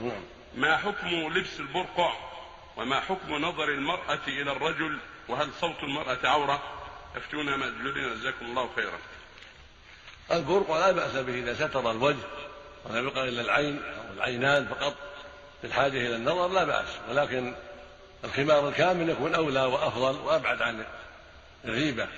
نعم ما حكم لبس البرقع وما حكم نظر المرأة إلى الرجل؟ وهل صوت المرأة عورة؟ افتونا مأجورين جزاكم الله خيرا. البرقع لا بأس به إذا ستر الوجه ولم يبقى إلا العين أو العينان فقط بالحاجة إلى النظر لا بأس ولكن الخمار الكامل يكون أولى وأفضل وأبعد عن الغيبة.